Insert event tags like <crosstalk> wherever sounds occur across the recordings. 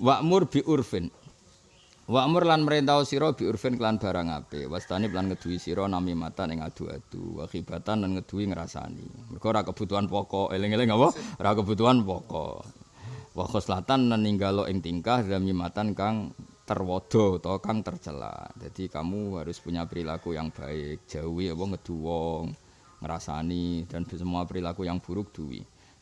Wa'mur bi urfin. Wa'mur lan merintah sira bi urfin kelan barang apik. Wastani lan ngeduwi sira nami mata ning adu-adu. Wa khibatan lan ngeduwi ngrasani. Mergo ora kebutuhan pokok. Eling-eling apa? Ora kebutuhan pokok. Wa khoslatan lan ninggalo ing tingkah matan kang terwodo atau kang tercela. Jadi kamu harus punya perilaku yang baik, jauhi apa ngedu wong, ngrasani dan semua perilaku yang buruk duwi.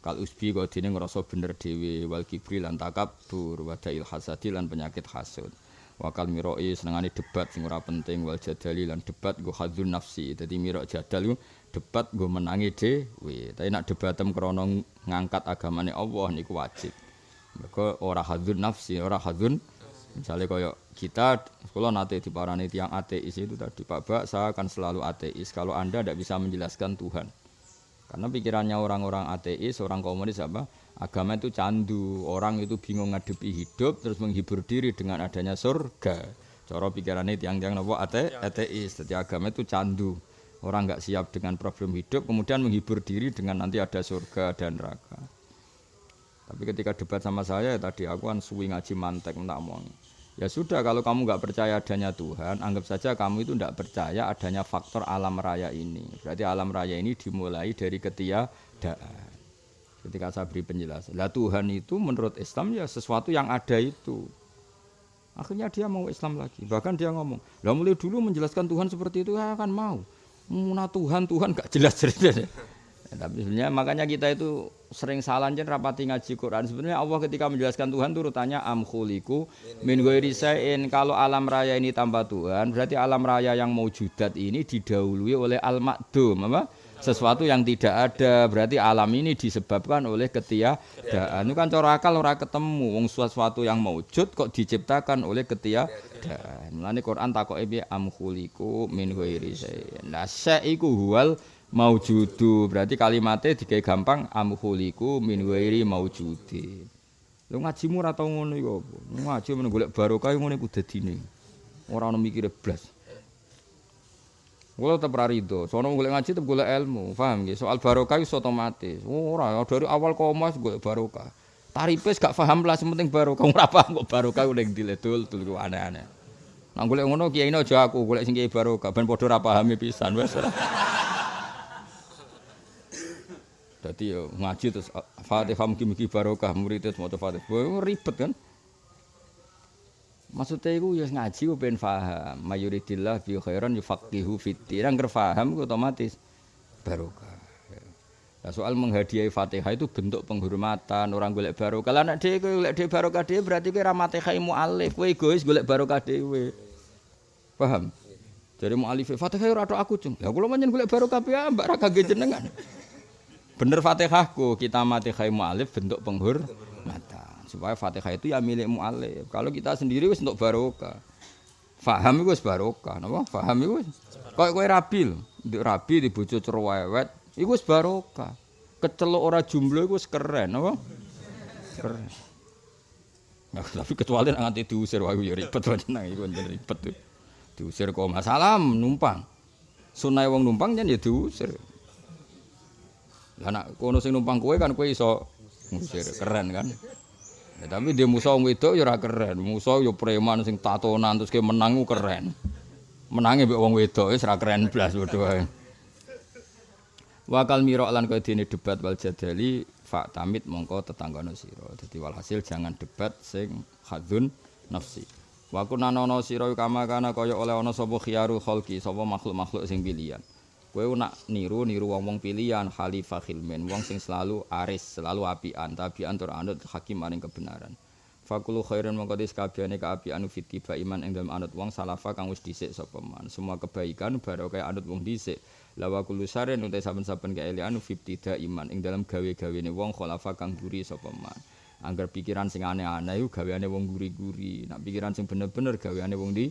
Kal usbi kok dene ngrasa bener dhewe wal kibri lan takabur wa dail hasadi lan penyakit hasud. Wakal miroi senengane debat sing ora penting wal jadali lan debat go hadzun nafsi. Dadi mirok jadal debat go menangi dhewe. Tapi nak debatem krana ngangkat agamane Allah niku wajib. Mergo ora hadzun nafsi, ora hadzun misalnya kaya kita kalau nanti di parani tiang ateis itu tadi Pak Bak saya akan selalu ateis kalau anda tidak bisa menjelaskan Tuhan karena pikirannya orang-orang ateis, orang komunis apa? Agama itu candu, orang itu bingung ngadepi hidup terus menghibur diri dengan adanya surga. Cara pikirannya tiang-tiang nopo ate ateis, jadi agama itu candu. Orang nggak siap dengan problem hidup, kemudian menghibur diri dengan nanti ada surga dan neraka. Tapi ketika debat sama saya ya tadi aku kan suwi ngaji mantek tak mau. Ya sudah kalau kamu nggak percaya adanya Tuhan, anggap saja kamu itu tidak percaya adanya faktor alam raya ini. Berarti alam raya ini dimulai dari ketiadaan. Ketika saya beri penjelasan, lah Tuhan itu menurut Islam ya sesuatu yang ada itu. Akhirnya dia mau Islam lagi. Bahkan dia ngomong, lah mulai dulu menjelaskan Tuhan seperti itu ya akan mau. Muna Tuhan Tuhan gak jelas ceritanya. Ya, tapi sebenarnya makanya kita itu sering salah jen rapati ngaji Quran. Sebenarnya Allah ketika menjelaskan Tuhan itu rutanya am khuliku min ghairi Kalau alam raya ini tanpa Tuhan, berarti alam raya yang maujudat ini didahului oleh al makdum apa? Sesuatu yang tidak ada. Berarti alam ini disebabkan oleh ketiadaan. Itu kan cara akal ora ketemu wong sesuatu yang maujud kok diciptakan oleh ketiadaan. Mulane Quran takoke am khuliku min ghairi Nah, iku huwal maujudu berarti kalimatnya dikai gampang amhuliku min wairi maujudi lu ngajimu ora tau ngono iku apa ngaji men golek barokah ngono iku dadine ora ono mikire blas Kulo tetep ra rido, sono golek ngaji tetep golek ilmu, paham nggih? Soal barokah wis otomatis. Ora, dari awal koma golek barokah. Tarife gak paham lah, penting barokah. Ora paham kok barokah ning diledul dul aneh-aneh. Nang golek ngono kiai aja aku, golek sing kiai barokah ben padha ora pahami pisan wis. Jadi yo ngaji terus Fatihah mugi-mugi barokah murid terus maca Fatihah. Ribet kan. Maksudnya itu ya ngaji ku ben paham. Mayuridillah bi khairan yufaqihu fiddin. Nang paham otomatis barokah. Nah, soal menghadiahi Fatihah itu bentuk penghormatan orang golek barokah. Lah nek dhewe golek dhewe barokah dhewe berarti kowe ra Fatihah mualif. Kowe egois golek barokah dhewe. Paham? Jadi mualif Fatihah ora aku, Cung. Ya kula menyen golek barokah piye mbak ra kangge jenengan. Bener Fatihahku, kita mati khai mu'alif bentuk penghur mata. Supaya Fatihah itu ya milik mu'alif. Kalau kita sendiri wis untuk barokah. Faham itu barokah, napa? Faham itu. Kok kowe rabi nduk rabi di bojo cerewet, iku wis barokah. Kecelok ora jumlah wis keren, napa? Keren. Nah, tapi kecuali nanti diusir wah ya ribet nang iku ribet. Diusir kok masalah numpang. Sunai wong numpang ya diusir. Lah nak kono sing numpang kowe kan kowe iso ngusir keren kan. Ya, tapi dia musuh wong wedok ya keren. Musuh ya preman sing tatonan terus ke menang keren. Menangi mbek wong wedok wis ora keren blas padha wae. Wakal mirok lan kaya dene debat wal jadali fa tamit mongko tetanggane sira. Dadi walhasil jangan debat sing hadzun nafsi. Wa kunanono sira kama kana kaya oleh ana sapa khiyaru khalqi, sapa makhluk-makhluk sing pilihan. Kowe nak niru niru wong-wong pilihan khalifah khilmen, wong sing selalu aris, selalu apian, tabian tur anut hakim maring kebenaran. Fakulu khairan mongko dis kabehane kaapian fitiba iman ing dalem anut wong salafa kang wis dhisik sapa man. Semua kebaikan baru kaya anut wong dhisik. Lawa kulu saren utai saben-saben kaelian fitida iman ing dalam gawe-gawene wong khalafa kang buri sapa man. Angger pikiran sing aneh-aneh iku gaweane wong guri-guri. Nak pikiran sing bener-bener gaweane wong di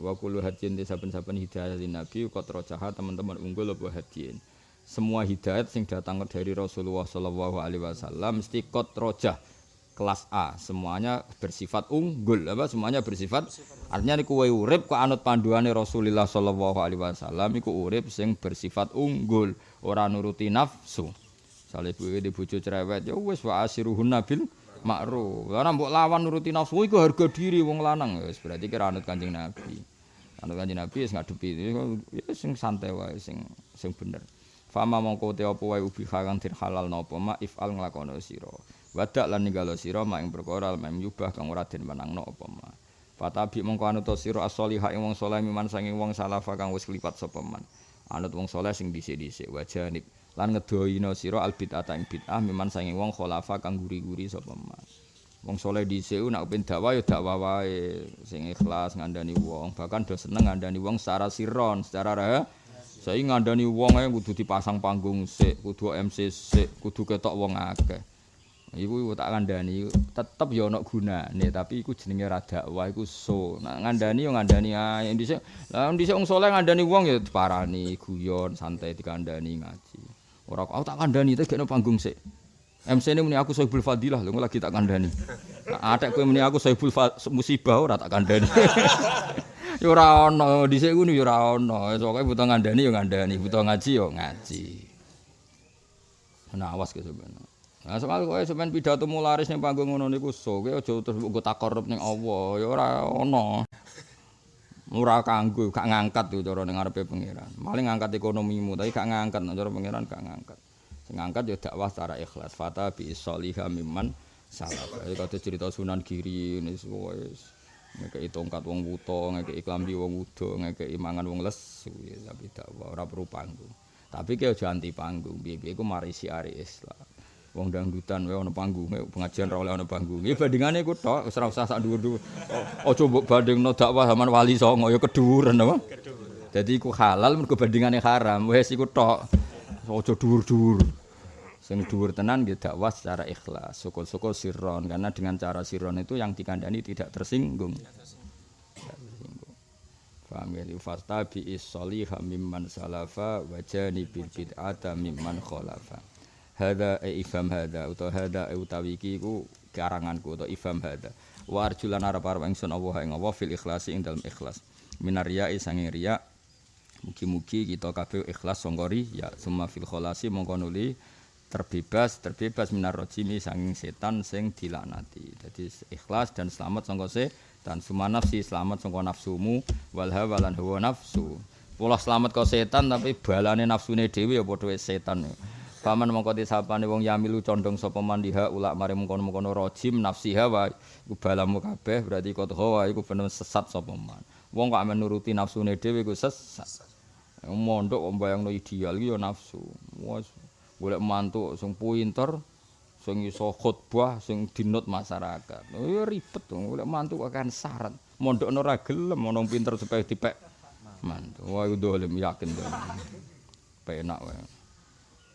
wa kullu hadin saben-saben hidayah nabi kok jahat teman-teman unggul apa hadin. Semua hidayat sing datang dari Rasulullah sallallahu alaihi wasallam mesti kot rojah kelas A. Semuanya bersifat unggul apa? Semuanya bersifat artinya niku kowe urip kok anut panduane Rasulullah sallallahu alaihi wasallam iku urip sing bersifat unggul. Ora nuruti nafsu Sale ibu di bojo cerewet ya wis wa asiruhun nabil makruh. Lah mbok lawan nuruti nafsu iku harga diri wong lanang wis berarti kira anut Kanjeng Nabi. Anut Kanjeng Nabi wis ngadepi ya sing santai wae sing sing bener. Fama mongko te apa wae ubi kang dir halal napa ma ifal nglakono sira. Wadak lan ninggalo sira mak ing perkara mem yubah kang ora den menangno apa ma. Fatabi mongko anut sira as-solihah ing wong saleh miman sanging wong salafa kang wis klipat sapa man. Anut wong saleh sing dhisik-dhisik wajanib lan ngedohina sira al bid'ah ing bid'ah miman sange wong khulafa kang guri-guri sapa mas wong saleh dhisik nak ben dakwah ya dakwah wae sing ikhlas ngandani wong. Bahkan do seneng ngandani wong secara siron secara rah saya ngandani wong ae kudu dipasang panggung sik kudu MC sik kudu ketok wong akeh. Iku tak ngandani tetep ya ana gunane tapi iku jenenge ra dakwah iku so. Nak ngandani yo ngandani ae. Dhisik lah dhisik wong saleh ngandani wong ya diparani guyon santai dikandani ngaji Ora aku tak kandhani ta gekno panggung sik. MC ini muni aku Sohibul Fadilah lho lagi tak kandhani. Atek kowe muni aku Sohibul Musibah ora tak kandhani. <laughs> ya ora ana dhisik ngono ya ora ana. Pokoke butuh ngandani ya ngandani, butuh ngaji ya ngaji. Nah awas ke sampeyan. Nah soal kowe sampeyan pidato mularis ning panggung ngono niku so, kowe aja terus mbok takorup ning Allah, ya ora ana. Ora kanggo gak ngangkat tuh cara ning ngarepe pangeran. Maling ngangkat ekonomimu tapi gak ngangkat cara pangeran gak ngangkat. Sing ngangkat ya dakwah secara ikhlas. Fata bi sholiha mimman salaf. Iki kate cerita Sunan Giri wis wis ngekeki tongkat wong wuto, ngekeki klambi wong wudo, ngekeki mangan wong les tapi dakwah ora perlu panggung. Tapi ki aja anti panggung. Piye-piye iku mari siari Islam. Wong dangdutan wae ana panggunge pengajian ra oleh ana panggunge bandingane iku tok wis ora usah sak dhuwur-dhuwur. Aja mbok bandingno dakwah zaman wali songo ya kedhuwuran apa? Dadi iku halal mergo bandingane haram. Wis iku tok aja dhuwur-dhuwur. Sing dhuwur tenan nggih dakwah secara ikhlas syukur-syukur sirron karena dengan cara sirron itu yang dikandani tidak tersinggung. Paham ya, fasta bi is-solihah mimman salafa wa janibil bid'ata mimman khalafa. Hadza e ifham hadza utawa hadza e utawi iki iku karanganku utawa ifham hadza wa arjulan arep-arep ingsun Allah ing Allah fil ikhlasi ing dalem ikhlas. Minarya sange riya. Mugi-mugi kita kabeh ikhlas sangka ya summa fil kholasi mongko nuli. Terbebas terbebas minar rojimi sanging setan sing dilaknati. Jadi ikhlas dan selamat sangka setan. Summa nafsi selamat sangka nafsumu. Wal hawa lan hawa nafsu. Pola selamat kau setan tapi balane nafsune dhewe ya padha setan. Paman mongko disapane wong yamilu condong sapa mandiha ulak mari mengkono-mengkono rajim nafsi hawa iku balamu kabeh berarti kok hawa iku bener sesat sapa man. Wong kok amen nuruti nafsune dhewe iku sesat. Mondok kok bayangno ideal iki ya nafsu. Wes golek mantu sing pinter sing iso khotbah sing dinut masyarakat. Oh ya ribet to golek mantu kok kan syarat. Mondok ora gelem ana pinter supaya dipek mantu. Wah iku dolim yakin to. Penak wae.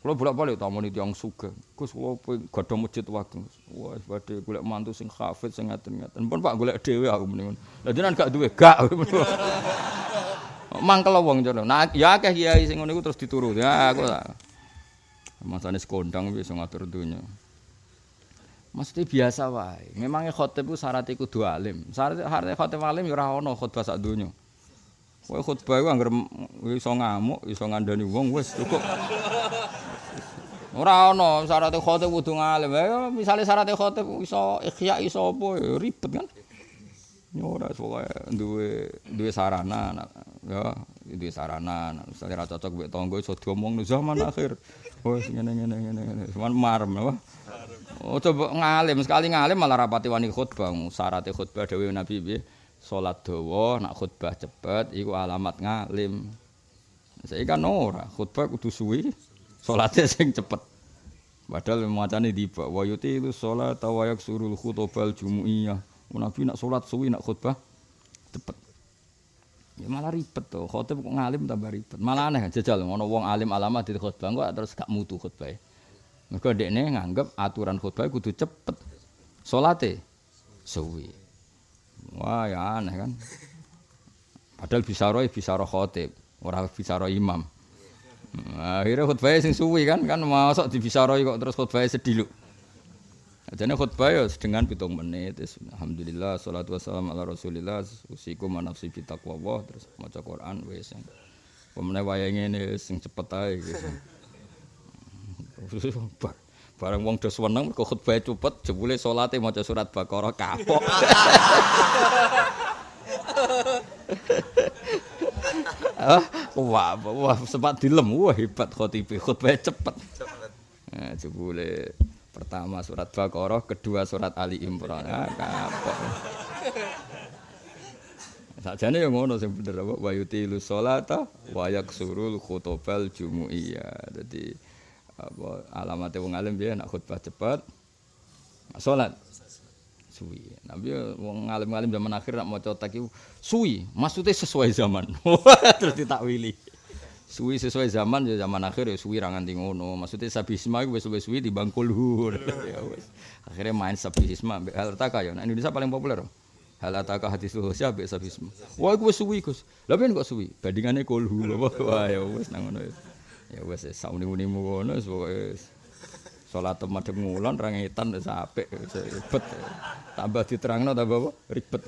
Kalau bolak-balik tamu ini yang suka, Gus kula gadah masjid waktu. Wah, badhe golek mantu sing hafid sing ngaten-ngaten. Pun Pak golek dhewe aku mendingan. Lah jenengan gak duwe, gak. <laughs> Mangkel wong jono. Nah, ya akeh kiai sing ngono iku terus dituru. Ya aku tak. Masane sekondang wis ngatur dunya. Mesti biasa wae. Memangnya khotib ku syarat iku kudu alim. Syarat khotib alim ya ora ono khotbah sak donya. Kowe khotbah iku anggere iso ngamuk, iso ngandani wong wis cukup. Ora ana syarat khotib kudu ngalim. Ya misale syarat khotib iso ikhya iso apa ribet kan. Ya ora pokoke duwe duwe sarana ya duwe sarana misale ra cocok mbek tangga iso diomong zaman akhir. Wes ngene ngene ngene ngene. Cuman marem apa? Oh coba ngalim sekali ngalim malah rapati wani khutbah. Syarat khutbah dhewe Nabi piye? Salat dawa nak khutbah cepet iku alamat ngalim. Saya kan ora khutbah kudu suwi. Salate sing cepet. Padahal macane tiba wa yuti itu salat wa yaksurul khutbal jumuiyah. Nabi nak salat suwi nak khutbah cepet. Ya malah ribet to, khotib kok ngalim tambah ribet. Malah aneh jajal ngono wong alim alama di khutbah kok terus gak mutu khutbah. Mergo dekne nganggep aturan khutbah kudu cepet. Salate suwi. Wah ya aneh kan. Padahal bisa roh bisa roh khotib, ora bisa roh imam. Akhirnya khutbah sing suwi kan kan masuk di bisaroi kok terus khutbah sedih lu. Jadi khutbah ya dengan pitung menit. Alhamdulillah, salatu wassalam ala rasulillah. Usiku manafsi bitakwa Allah. Terus maca Quran. Wes. Pemenang wayang ini sing cepet aja. Gitu. Bareng wong do seneng mergo khutbah cepet jebule salate maca surat Baqarah kapok. <laughs> Ah, wah, wah sempat dilem, wah hebat khotibe, khutbah cepet. Nah, jebule pertama surat Baqarah, kedua surat Ali Imran. Ah, kapok. Sajane yang ngono sing bener apa wa yutilu sholata wa yaksurul khutbal jumuiyah. Dadi apa alamate wong alim piye nak khutbah cepet. Salat suwi. Nabi wong alim-alim zaman akhir nak maca tak suwi, maksudnya sesuai zaman. <laughs> Terus ditakwili. Suwi sesuai zaman ya zaman akhir ya suwi ra nganti ngono. Maksudnya sabisma iku wis suwi timbang kulhur. <laughs> ya wis. Akhirnya main sabisma mbek hal ya. Nah, Indonesia paling populer. Hal ataka hadis Husya mbek sabisma. Wah iku wis suwi Gus. Lah ben kok suwi? Kulhu. <laughs> Wah ya wis nang ngono. Ya wis sauni-unimu ngono wis pokoke Salat madhep ngulon ra ngetan wis apik ribet. Tambah diterangno tambah apa? Ribet.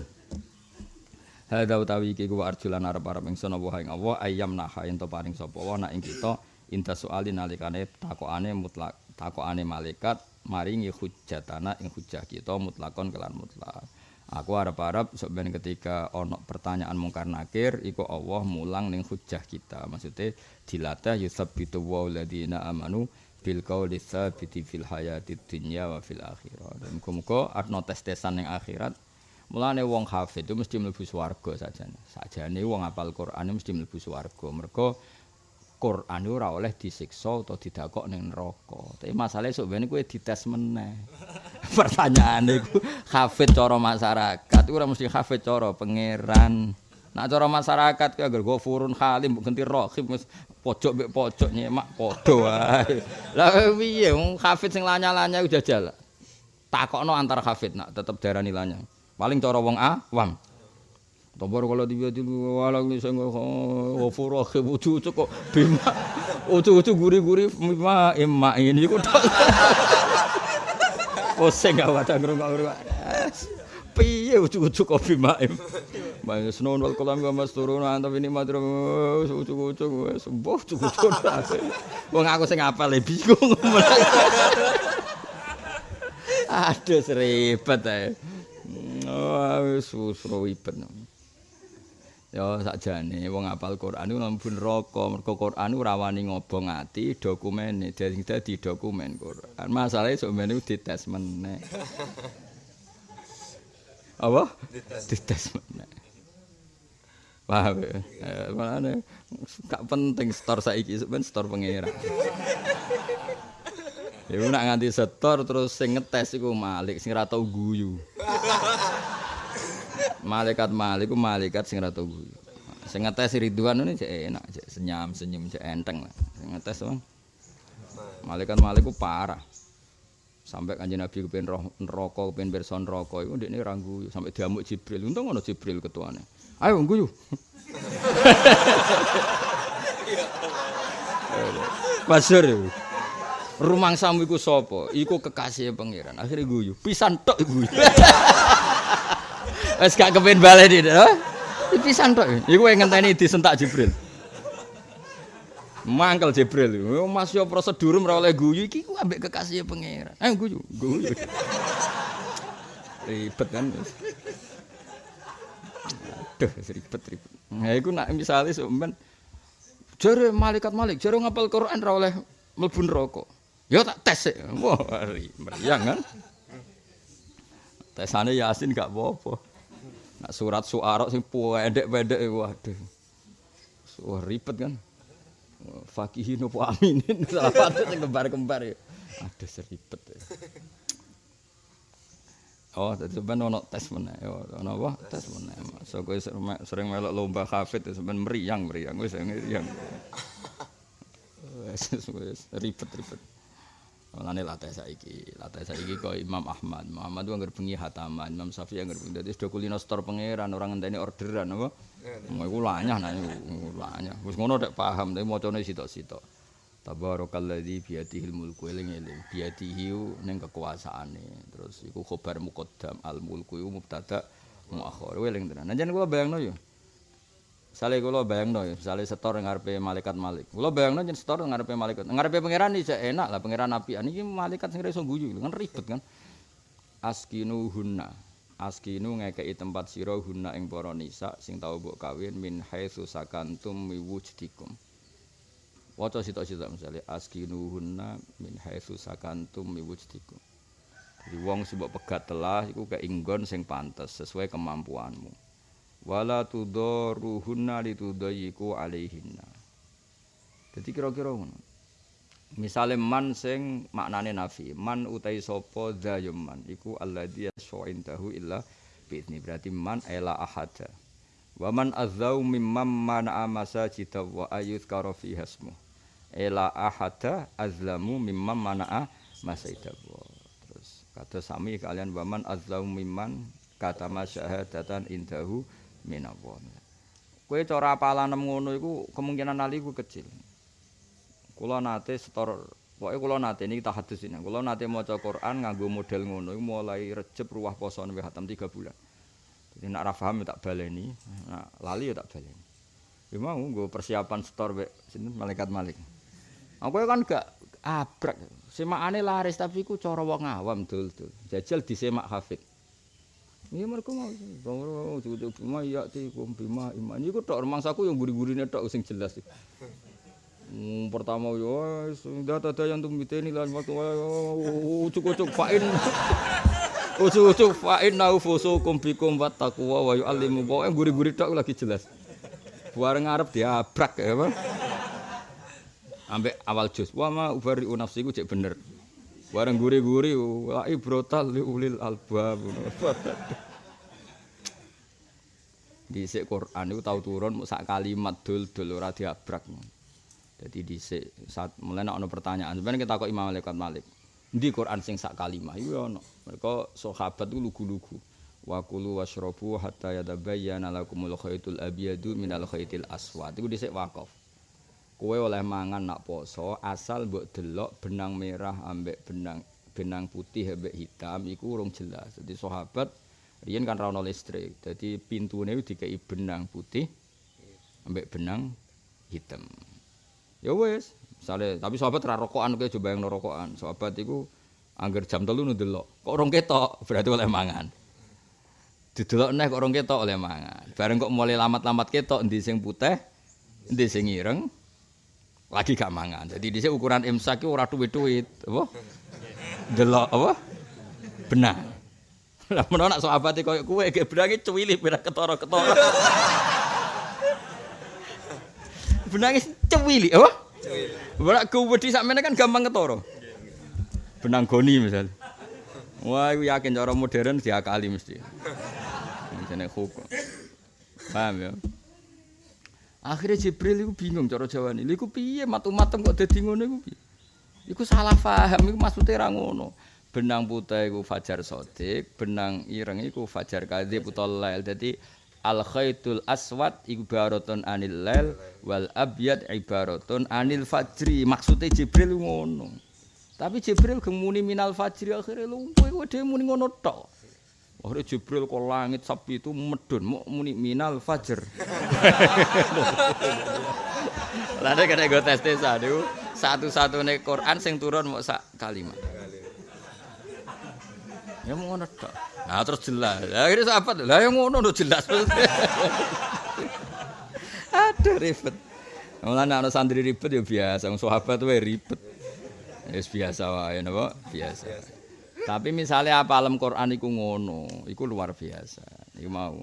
Hadza utawi iki ku arjulan arep-arep ingsun apa ing Allah ayam naha ento paring sapa wa nak ing kita inta soali nalikane takokane mutlak takokane malaikat maringi hujjatana ing hujjah kita mutlakon kelan mutlak. Aku arep-arep sok ketika ana pertanyaan mungkar nakir iku Allah mulang ning hujjah kita. Maksudnya dilatih yusabbitu wa ladina amanu bil qauli tsabiti fil hayati dunya wa fil akhirah. Dan muga-muga arno tes-tesan ning akhirat. Mulane wong hafid itu mesti mlebu swarga sajane. Sajane wong apal Quran mesti mlebu swarga. Mergo Quran ora oleh disiksa atau didakok ning neraka. Tapi masalahnya sok ben kowe dites meneh. <laughs> Pertanyaane iku hafid cara masyarakat ora mesti hafid cara pangeran. Nak cara masyarakat ki agar furun halim ganti rahim wis pojok mbek pojok nyemak padha wae. <laughs> Lah piye wong hafid sing lanya-lanya jajal. Takokno antar hafid nak tetep darani lanya. Paling cara wong awam. Tombor kalau dia di walang ni saya rahim ucu ucu kok bima <laughs> ucu ucu guri guri bima emak ini kok. Pusing gak wadah ngerungok piye ucuk-ucuk kopi maim. Bae senon wal kolam wa masturun antap ini madro ucuk-ucuk wis mbuh ucuk-ucuk. Wong aku sing apal e bingung. Aduh seribet ae. Oh wis ribet. Ya sakjane wong apal Quran iku mlebu neraka mergo Quran ora wani ngobong ati dokumene dadi dadi dokumen Quran. Masalahe sok meneh dites meneh. Apa dites <laughs> eh, mana gak penting store saiki sebenarnya store pengira ya <laughs> nak nganti setor terus sing ngetes iku malik sing ra tau guyu. <laughs> Malaikat malik ku malaikat sing ra tau guyu. Sing ngetes Ridwan ini cek enak cek senyum senyum cek enteng lah. Sing ngetes bang malaikat malik ku parah sampai kanjeng Nabi kepen roh neraka kepen pirsa neraka iku ndekne ra guyu sampai diamuk Jibril. Untung ana Jibril ketuane. Ayo guyu Pasur <laughs> rumang samu iku sapa? Iku kekasih pangeran. Akhirnya guyu pisan tok guyu wis <laughs> gak kepen bali iki pisan tok. Iku ngenteni disentak Jibril Mangkel Jibril. Mas yo prosedur ora oleh guyu iki ku ambek kekasih pangeran. Ayo guyu, guyu. <laughs> ribet kan. Aduh, ribet ribet. Nah, iku nak misale sampean jare malaikat malik, jare ngapal Quran ora oleh mlebu neraka. Yo tak tes sik. Wah, meriang kan. Tesane Yasin gak apa-apa. Nak surat suara sing pendek-pendek waduh. Wah, ribet kan. Fakihin opo aminin <laughs> salah satu sing kembar-kembar ya ada seribet ya. Oh, jadi sebenarnya ono tes mana? Ono apa? Tes mana? So, gue sering melok lomba kafet, sebenarnya meriang, meriang, gue sering meriang. Mulane latih saiki, latih saiki kok Imam Ahmad. Muhammad ku anggere bengi hataman, Imam Syafi'i anggere bengi dadi sedo kulino store pangeran, orang ngenteni orderan apa? Mau iku lanyah nah iku lanyah. Wis ngono nek paham tapi macane sitok-sitok. Tabarakalladzi biyadihil mulku eling-eling. Biyadihi ning kekuasaane. Terus iku khabar muqaddam al mulku iku mubtada muakhir. Eling tenan. Nah kula bayangno yo. Misalnya kalau bayang no, misalnya setor ngarepe malaikat malik. Kalau bayang no, jadi setor ngarepe malaikat. Ngarepe pangeran ini enak lah, pangeran api. Ini malaikat sing reso guyu, kan ribet kan. Askinu hunna, askinu ngekei tempat siro hunna ing para nisa sing tau mbok kawin min haitsu sakantum miwujdikum. Waca sitok-sitok misalnya askinu hunna min haitsu sakantum miwujdikum. Jadi wong mbok pegat telah iku keinggon sing pantes sesuai kemampuanmu. Wala tudaruhunna litudayyiku alaihinna. Jadi kira-kira ngono. Misale man sing maknane nafi, man utai sapa zayum man iku alladzi yashu'indahu illa bi'idni. Berarti man ela ahada. Wa man azzau mimman mana masajida wa ayuzkara fi hasmu. Ela ahada azlamu mimman mana masajida. Terus kata sami kalian wa man mimman kata masyahadatan indahu minallah. Kowe cara apalan ngono iku kemungkinan ali iku kecil. Kula nate setor pokoke kula nate niki tahadus ini. Kula nate maca Quran nganggo model ngono iku mulai Rejeb ruwah poso newe hatam 3 bulan. Jadi nak ra paham tak baleni, nak lali ya tak baleni. Ya mau nggo persiapan setor mek sinten malaikat malik. Aku kan gak abrak. Semakane laris tapi ku cara wong awam dul-dul. Jajal disemak hafid. Iya mereka mau, bang cukup bima ya ti kum bima iman. Ini tok rumangsaku yang guri-gurine tok sing jelas. Hmm, pertama yo sudah ada yang tum ini lan waktu ucuk-ucuk fain. Ucuk-ucuk fain nau fusu kum bikum wat taqwa wa yu'allimu. Pokoke guri-guri tok lagi jelas. Bareng ngarep diabrak ya. Ambek awal jus. Wa ma ubari nafsiku cek bener. Bareng guri-guri wa ibrotal li ulil albab. Dhisik Quran iku tau turun sak kalimat dul-dul ora diabrak. Dadi dhisik saat mulai ana pertanyaan sebenarnya kita kok Imam Malik Malik. Di Quran sing sak kalimat iku ana. Mereka sahabat itu lugu-lugu. Wa kulu washrabu hatta yatabayyana lakumul khaytul abyadu minal khaytil aswad. Iku dhisik wakaf. Kowe oleh mangan nak poso asal mbok delok benang merah ambek benang benang putih ambek hitam iku urung jelas. Jadi sahabat riyen kan ra ono listrik. Dadi pintune dikei benang putih ambek benang hitam. Ya wis, misale tapi sahabat rokokan kowe coba yang rokokan. Sahabat iku angger jam telu ndelok. Kok urung ketok <laughs> berarti oleh mangan. Didelok neh kok urung ketok oleh mangan. Bareng kok mulai lamat-lamat ketok endi sing putih, endi sing ireng. Lagi gak mangan. Jadi di ukuran imsak itu ora duit-duit, apa? Delok apa? Benang. <laughs> Lah menawa nak sahabat koyo kowe ge benange cuwili pira ketara-ketara. <laughs> benange cuwili, apa? Cuwili. Ora kuwedi sakmene kan gampang ketara. Benang goni misal. Wah, aku yakin cara modern diakali mesti. Jenenge hukum. Paham ya? Akhirnya Jibril itu bingung cara Jawa ini. Iku piye matu-matem kok dadi ngono iku piye? Iku salah paham iku maksudnya ra ngono. Benang putih iku fajar sodik, benang ireng iku fajar kadzib utawa lail. Dadi al khaitul aswad ibaratun anil lail wal abyad ibaratun anil fajri. Maksudnya Jibril ngono. Tapi Jibril gemuni minal fajri akhirnya lumpuh iku dhewe muni ngono tok. Akhirnya Jibril ke langit sapi itu medun, mau muni minal fajr. Lalu kena gue tes tes aduh, satu-satu nih Quran sing turun mau sak kalimat. Ya mau ngono tak. Nah terus jelas. Akhirnya sahabat, lah yang ngono udah jelas. Aduh ribet. Mulane ana santri ribet ya biasa, wong sahabat wae ribet. Ya biasa wae napa? Biasa. Tapi misalnya apa alam Quran iku ngono, iku luar biasa. Iku mau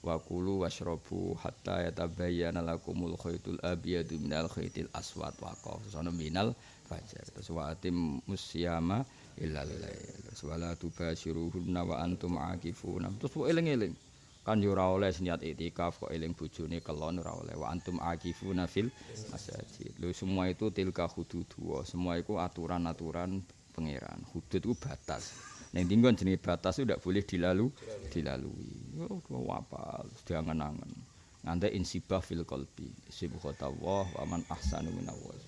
wa kulu washrabu hatta yatabayyana lakumul khaytul abyadu minal khaytil aswad wa qafsana minal fajar. Terus wa atim musyama illa lail. Terus wala tubashiruhunna wa antum akifuna. Terus kok eling-eling. Kan ora oleh niat itikaf kok eling bojone kelon ora oleh wa antum akifuna fil masajid. Lho semua itu tilka hudud semua itu aturan-aturan pangeran. Hudud itu batas. Neng tinggon jenis batas itu tidak boleh dilalu, dilalui. Oh, apa? Sudah angen-angen. Nganti insibah fil kolbi. Sibukhotawah wa man ahsanu minawaz.